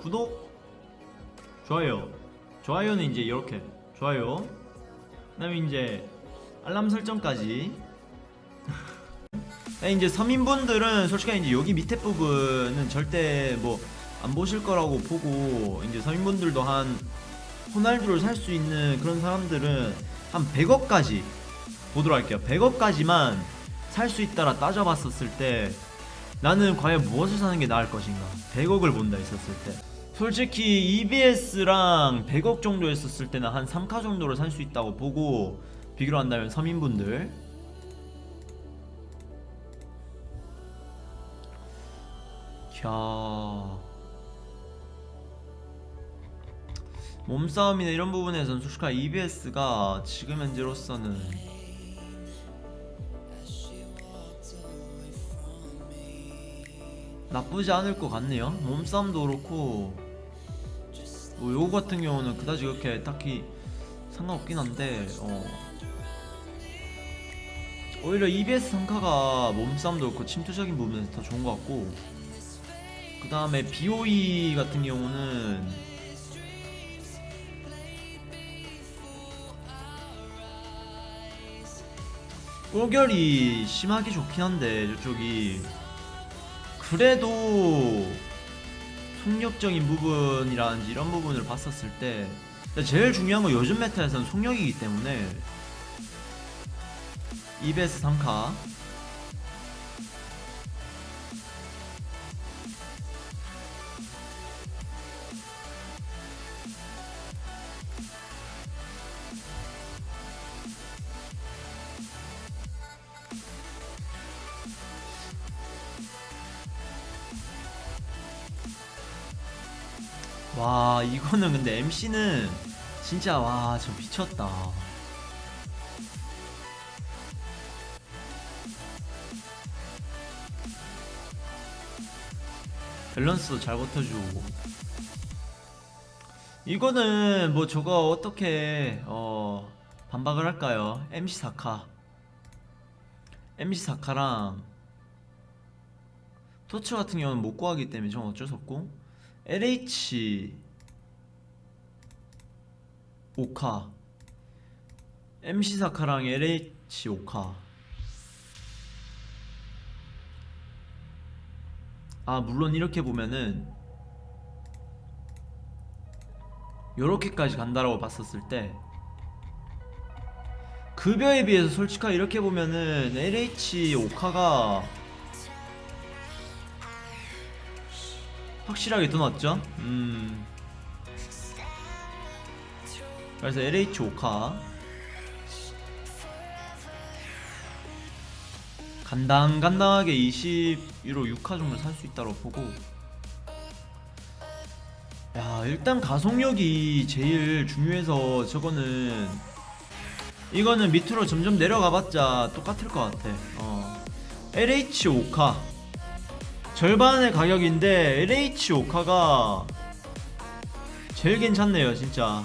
구독 좋아요. 좋아요는 이제 이렇게. 좋아요. 그 다음에 이제 알람 설정까지. 네, 이제 서민분들은 솔직히 이제 여기 밑에 부분은 절대 뭐 안 보실 거라고 보고 이제 서민분들도 한 호날두를 살 수 있는 그런 사람들은 한 100억까지 보도록 할게요. 100억까지만 살 수 있다라 따져봤었을 때 나는 과연 무엇을 사는 게 나을 것인가? 100억을 본다 했었을 때. 솔직히 EBS랑 100억 정도 했었을 때는 한 3카 정도를 살 수 있다고 보고 비교를 한다면 서민분들. 야. 몸싸움이나 이런 부분에서는 솔직히 EBS가 지금 현재로서는 나쁘지 않을 것 같네요 몸싸움도 그렇고 뭐 요거 같은 경우는 그다지 그렇게 딱히 상관없긴 한데 어. 오히려 EBS 상카가 몸싸움도 그렇고 침투적인 부분에서 더 좋은 것 같고 그 다음에 BOE 같은 경우는 꼴결이 심하게 좋긴 한데 저쪽이 그래도 속력적인 부분이라든지 이런 부분을 봤었을 때 제일 중요한 건 요즘 메타에서는 속력이기 때문에. EBS 3카 와 이거는 근데 MC는 진짜 와 저 미쳤다. 밸런스도 잘 버텨주고. 이거는 뭐 저거 어떻게 어 반박을 할까요? MC 사카. MC 사카랑 토츠 같은 경우는 못 구하기 때문에 좀 어쩔 수 없고 LH 오카. MC 사카랑 LH 오카. 아 물론 이렇게 보면은 요렇게까지 간다라고 봤었을 때 급여에 비해서 솔직하게 이렇게 보면은 LH 오카가 확실하게 더 낫죠? 음. 그래서 LH 오카 간당간당하게 20유로 6카 정도 살 수 있다고 보고 야 일단 가속력이 제일 중요해서 저거는 이거는 밑으로 점점 내려가봤자 똑같을 것 같아 어. LH 오카 절반의 가격인데 LH 오카가 제일 괜찮네요 진짜